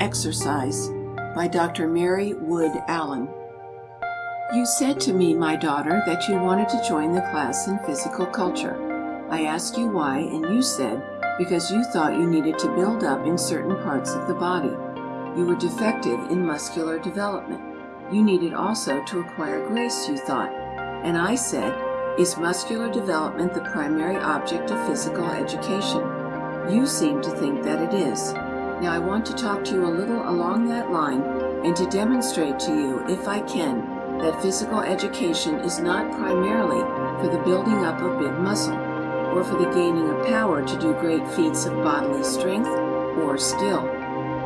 Exercise by Dr. Mary Wood Allen. You said to me, my daughter, that you wanted to join the class in physical culture. I asked you why, and you said because you thought you needed to build up in certain parts of the body. You were defective in muscular development. You needed also to acquire grace, you thought. And I said, is muscular development the primary object of physical education? You seem to think that it is. Now I want to talk to you a little along that line and to demonstrate to you, if I can, that physical education is not primarily for the building up of big muscle or for the gaining of power to do great feats of bodily strength or skill.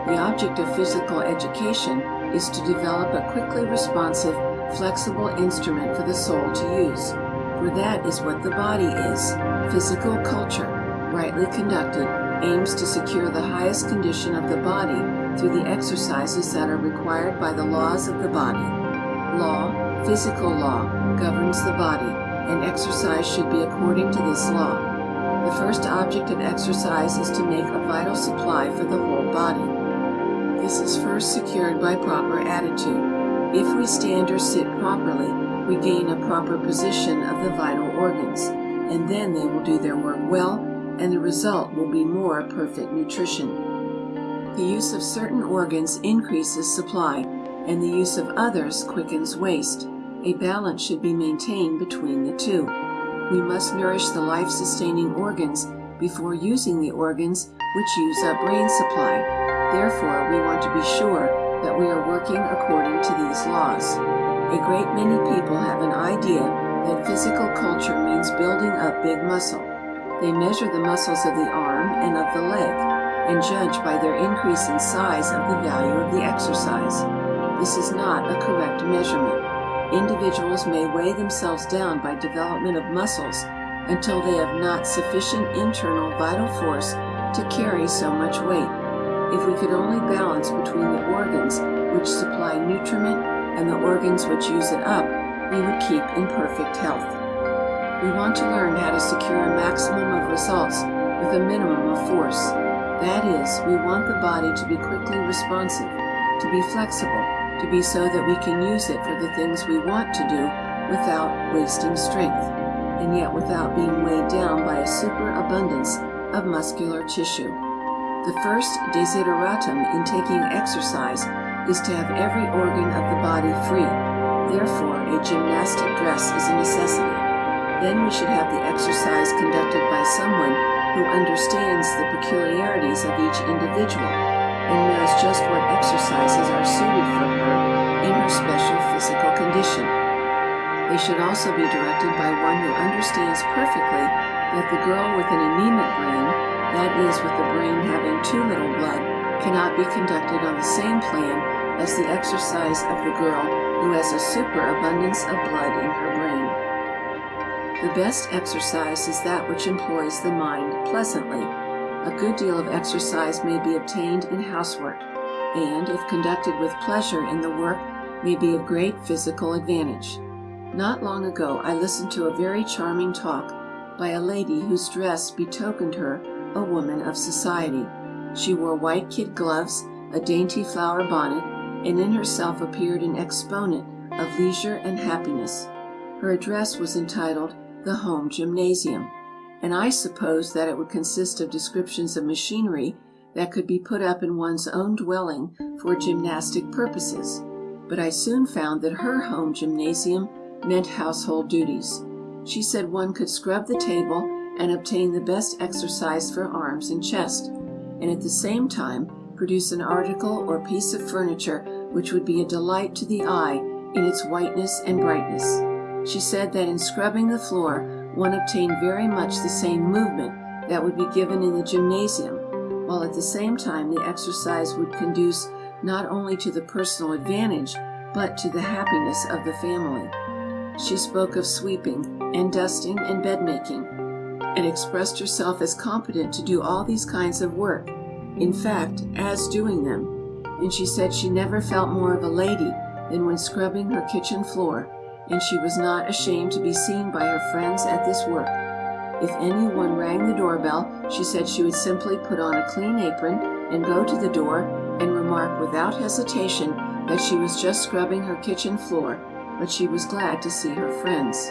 The object of physical education is to develop a quickly responsive, flexible instrument for the soul to use. For that is what the body is. Physical culture, rightly conducted, aims to secure the highest condition of the body through the exercises that are required by the laws of the body. Law, physical law, governs the body, and exercise should be according to this law. The first object of exercise is to make a vital supply for the whole body. This is first secured by proper attitude. If we stand or sit properly, we gain a proper position of the vital organs, and then they will do their work well and the result will be more perfect nutrition. The use of certain organs increases supply, and the use of others quickens waste. A balance should be maintained between the two. We must nourish the life-sustaining organs before using the organs which use up brain supply. Therefore, we want to be sure that we are working according to these laws. A great many people have an idea that physical culture means building up big muscle. They measure the muscles of the arm and of the leg, and judge by their increase in size of the value of the exercise. This is not a correct measurement. Individuals may weigh themselves down by development of muscles until they have not sufficient internal vital force to carry so much weight. If we could only balance between the organs which supply nutriment and the organs which use it up, we would keep in perfect health. We want to learn how to secure a maximum of results with a minimum of force. That is, we want the body to be quickly responsive, to be flexible, to be so that we can use it for the things we want to do without wasting strength, and yet without being weighed down by a superabundance of muscular tissue. The first desideratum in taking exercise is to have every organ of the body free. Therefore, a gymnastic dress is a necessity. Then we should have the exercise conducted by someone who understands the peculiarities of each individual and knows just what exercises are suited for her in her special physical condition. They should also be directed by one who understands perfectly that the girl with an anemic brain, that is, with the brain having too little blood, cannot be conducted on the same plan as the exercise of the girl who has a superabundance of blood in her. The best exercise is that which employs the mind pleasantly. A good deal of exercise may be obtained in housework, and, if conducted with pleasure in the work, may be of great physical advantage. Not long ago I listened to a very charming talk by a lady whose dress betokened her a woman of society. She wore white kid gloves, a dainty flower bonnet, and in herself appeared an exponent of leisure and happiness. Her address was entitled the home gymnasium, and I supposed that it would consist of descriptions of machinery that could be put up in one's own dwelling for gymnastic purposes, but I soon found that her home gymnasium meant household duties. She said one could scrub the table and obtain the best exercise for arms and chest, and at the same time produce an article or piece of furniture which would be a delight to the eye in its whiteness and brightness. She said that in scrubbing the floor one obtained very much the same movement that would be given in the gymnasium, while at the same time the exercise would conduce not only to the personal advantage, but to the happiness of the family. She spoke of sweeping and dusting and bed making, and expressed herself as competent to do all these kinds of work, in fact, as doing them. And she said she never felt more of a lady than when scrubbing her kitchen floor and she was not ashamed to be seen by her friends at this work. If anyone rang the doorbell, she said she would simply put on a clean apron and go to the door and remark without hesitation that she was just scrubbing her kitchen floor, but she was glad to see her friends.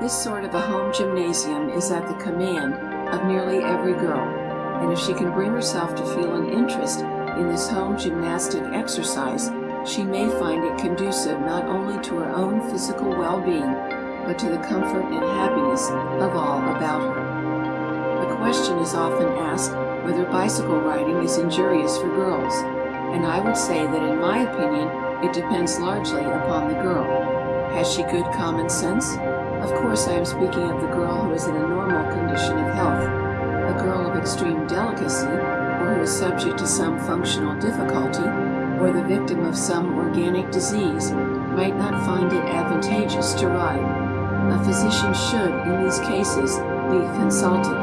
This sort of a home gymnasium is at the command of nearly every girl, and if she can bring herself to feel an interest in this home gymnastic exercise, she may find it conducive not only to her own physical well-being, but to the comfort and happiness of all about her. The question is often asked whether bicycle riding is injurious for girls, and I would say that in my opinion it depends largely upon the girl. Has she good common sense? Of course I am speaking of the girl who is in a normal condition of health. A girl of extreme delicacy, or who is subject to some functional difficulty, or the victim of some organic disease, might not find it advantageous to ride. A physician should, in these cases, be consulted.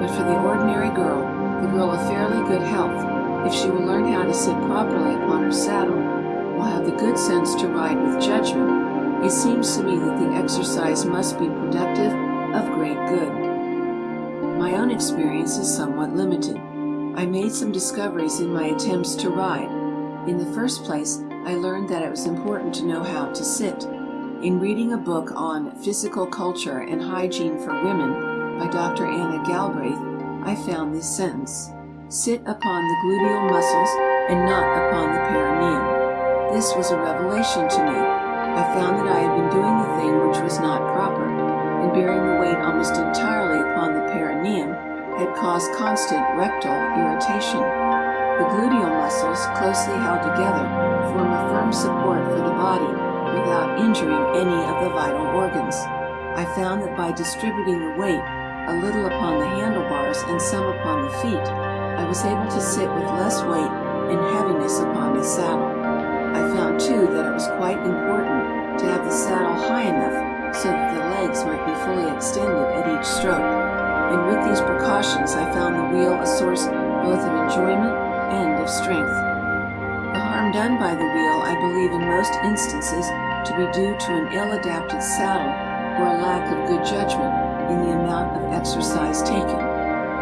But for the ordinary girl, the girl of fairly good health, if she will learn how to sit properly upon her saddle, will have the good sense to ride with judgment, it seems to me that the exercise must be productive of great good. My own experience is somewhat limited. I made some discoveries in my attempts to ride. In the first place, I learned that it was important to know how to sit. In reading a book on Physical Culture and Hygiene for Women by Dr. Anna Galbraith, I found this sentence, Sit upon the gluteal muscles and not upon the perineum. This was a revelation to me. I found that I had been doing the thing which was not proper, and bearing the weight almost entirely upon the perineum had caused constant rectal irritation. The gluteal muscles, closely held together, form a firm support for the body without injuring any of the vital organs. I found that by distributing the weight a little upon the handlebars and some upon the feet, I was able to sit with less weight and heaviness upon the saddle. I found too that it was quite important to have the saddle high enough so that the legs might be fully extended at each stroke, and with these precautions I found the wheel a source both of enjoyment of strength. The harm done by the wheel I believe in most instances to be due to an ill-adapted saddle or a lack of good judgment in the amount of exercise taken.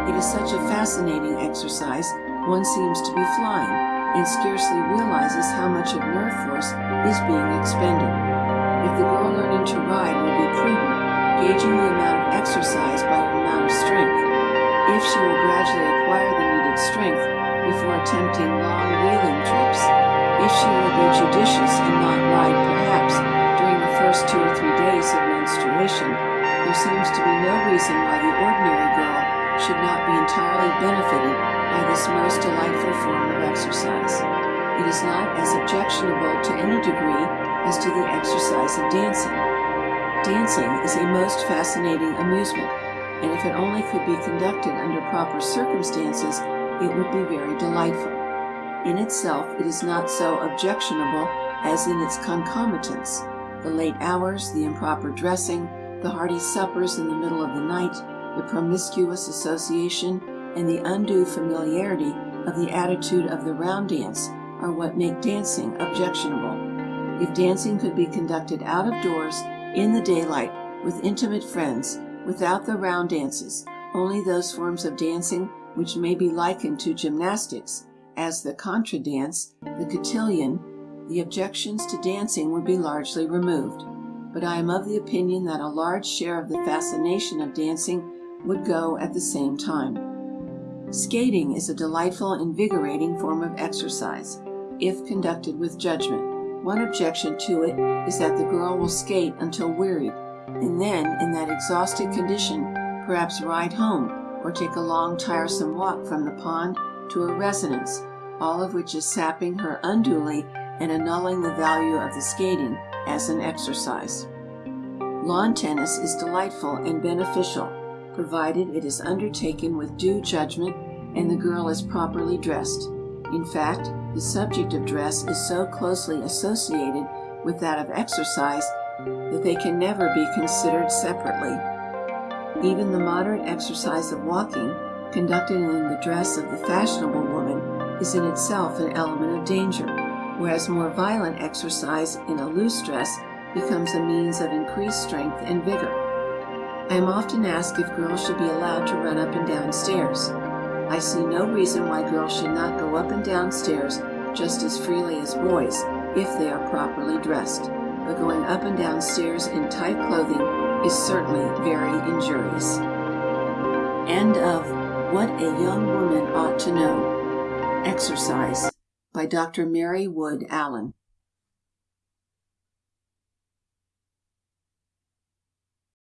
It is such a fascinating exercise, one seems to be flying, and scarcely realizes how much of nerve force is being expended. If the girl learning to ride will be prudent, gauging the amount of exercise by her amount of strength, if she will gradually acquire the needed strength before attempting long wheeling trips, if she will be judicious and not ride perhaps during the first two or three days of menstruation, there seems to be no reason why the ordinary girl should not be entirely benefited by this most delightful form of exercise. It is not as objectionable to any degree as to the exercise of dancing. Dancing is a most fascinating amusement, and if it only could be conducted under proper circumstances, it would be very delightful. In itself, it is not so objectionable as in its concomitants, the late hours, the improper dressing, the hearty suppers in the middle of the night, the promiscuous association, and the undue familiarity of the attitude of the round dance are what make dancing objectionable. If dancing could be conducted out of doors, in the daylight, with intimate friends, without the round dances, only those forms of dancing which may be likened to gymnastics, as the contra dance, the cotillion, the objections to dancing would be largely removed. But I am of the opinion that a large share of the fascination of dancing would go at the same time. Skating is a delightful, invigorating form of exercise, if conducted with judgment. One objection to it is that the girl will skate until wearied, and then, in that exhausted condition, perhaps ride home, or take a long tiresome walk from the pond to her residence, all of which is sapping her unduly and annulling the value of the skating as an exercise. Lawn tennis is delightful and beneficial, provided it is undertaken with due judgment and the girl is properly dressed. In fact, the subject of dress is so closely associated with that of exercise that they can never be considered separately. Even the moderate exercise of walking, conducted in the dress of the fashionable woman, is in itself an element of danger, whereas more violent exercise in a loose dress becomes a means of increased strength and vigor. I am often asked if girls should be allowed to run up and down stairs. I see no reason why girls should not go up and down stairs just as freely as boys if they are properly dressed, but going up and down stairs in tight clothing is certainly very injurious. End of What a Young Woman Ought to Know. Exercise by Dr. Mary Wood Allen.